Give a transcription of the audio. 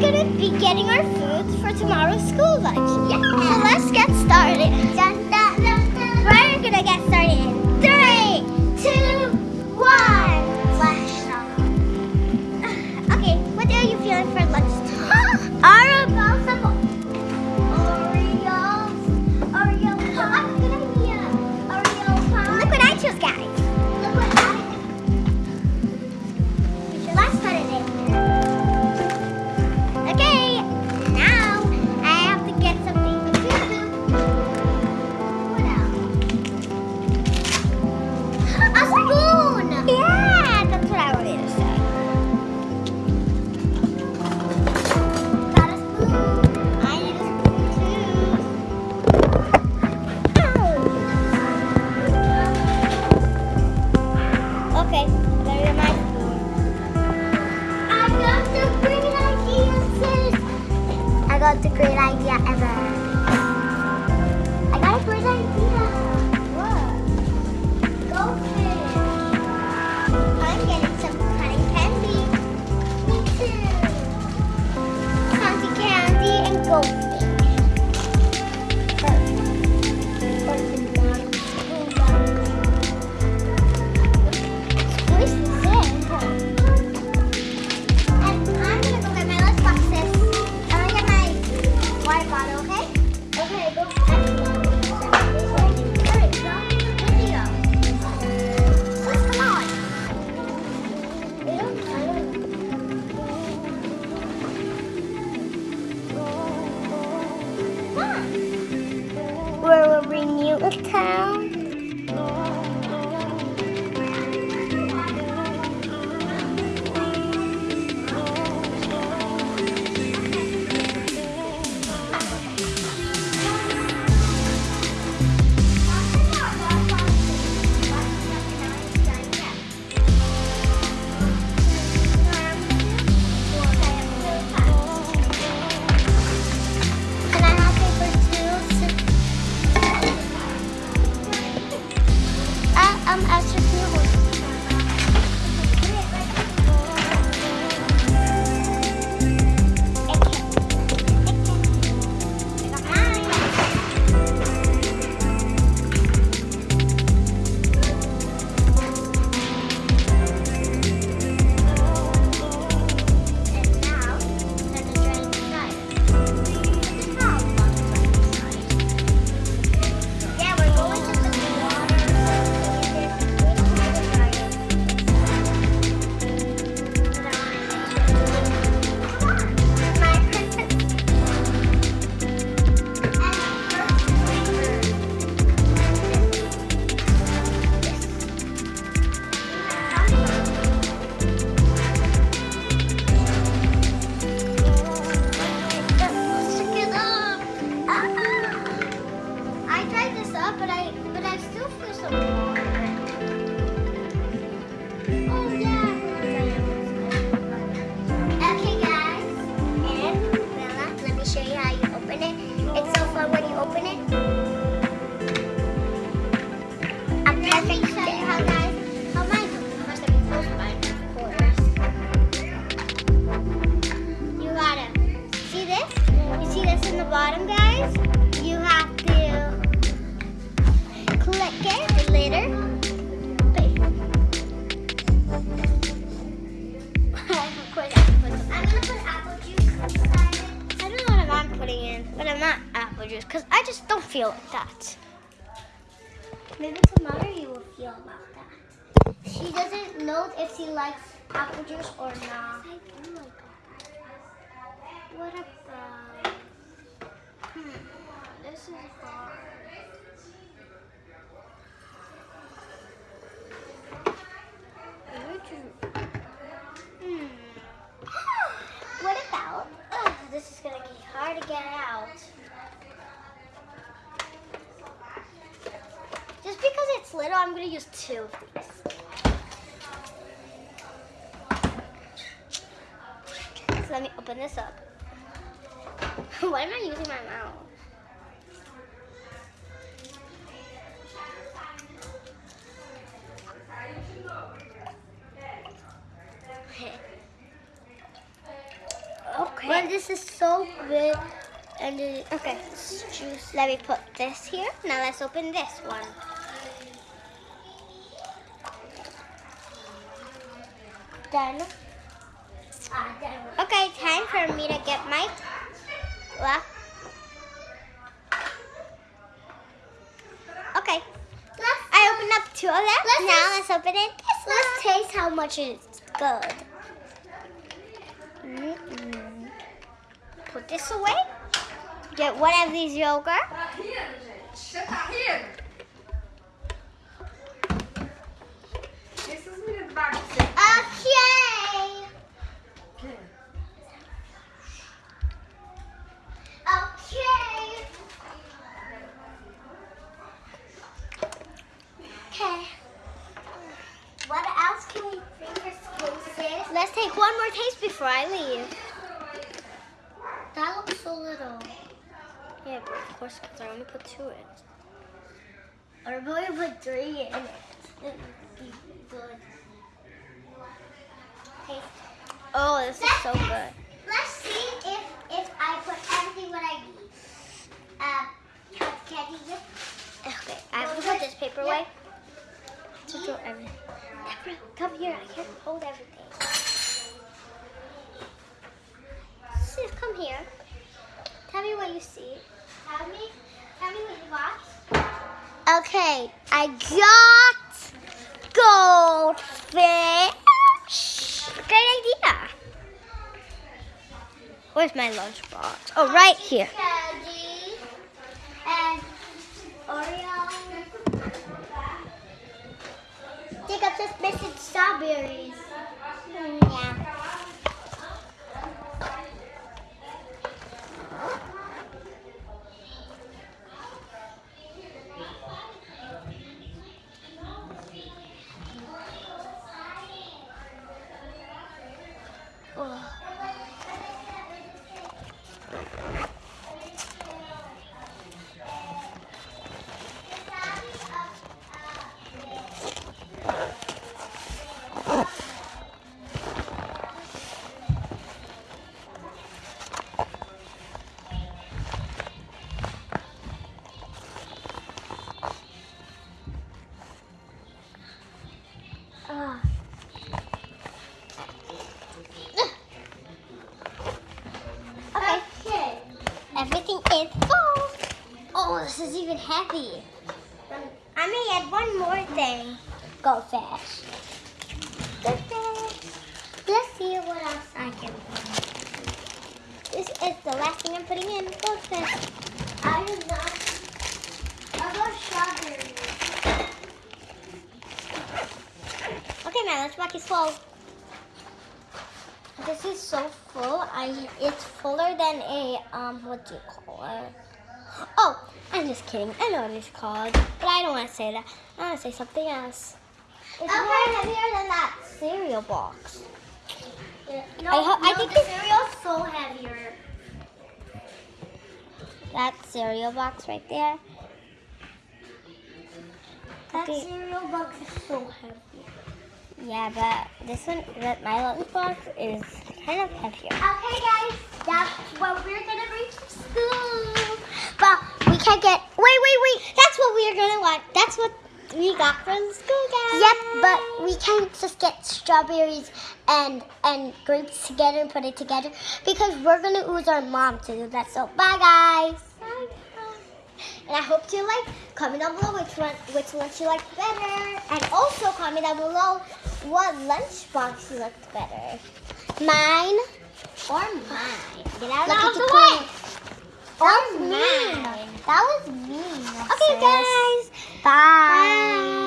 we're gonna be getting our foods for tomorrow's school lunch. Yeah. So let's get started. Dun, dun, dun, we're gonna get started. Town. juice because I just don't feel like that. Maybe tomorrow you will feel about that. She doesn't know if she likes apple juice or not. Oh what about... Hmm, this is hard. Hmm. what about... This is going to be hard to get out. I'm going to use two of these. So let me open this up. Why am I using my mouth? Okay. Well, this is so good. And it, okay, let me put this here. Now let's open this one. Done. Ah. Okay, time for me to get my well. Okay, Let's, I opened up two of them. Let's now let's open it this let's one. taste how much it's good. Mm-mm. Put this away. Get one of these yogurt. Tá rindo, gente? Você Okay. Okay. Okay. What else can we bring for school, sis? Let's take one more taste before I leave. That looks so little. Yeah, but of course, because I only put two in. Or maybe put three in it. It would be good. Oh, this is so good. Let's see if if I put everything what I need. Um, can, can you just Okay, I have to put this paper away to throw everything. Deborah, come here. I can't hold everything. Sis, come here. Tell me what you see. Tell me, tell me what you watch. Okay, I got Where's my lunchbox? Oh, right here. I'm just strawberries. Mm, yeah. This is even heavy. I may add one more thing. Goldfish. Goldfish. Let's see what else I can. This is the last thing I'm putting in. Goldfish. I do not. I got strawberries. Okay, my lunchbox is full. This is so full. I it's fuller than a um what do you call it? Oh, I'm just kidding. I know what it's called, but I don't want to say that. I want to say something else. It's Okay. more heavier than that cereal box. No, I ho- I think the cereal's so heavier. That cereal box right there. That Okay. cereal box is so heavy. Yeah, but this one, that my lunch box is kind of heavier. Okay, guys, that's what we're gonna bring to school. But get. Wait, wait, wait. That's what we are gonna want. That's what we got from school, guys. Yep, but we can't just get strawberries and and grapes together and put it together because we're gonna use our mom to do that. So bye, guys. And I hope you like. Comment down below which one, which one you liked better, and also comment down below what lunchbox you liked better, Mine or mine. Get out Look of the way. Or mean. mine. That was mean. Okay, sis. guys. Bye. Bye.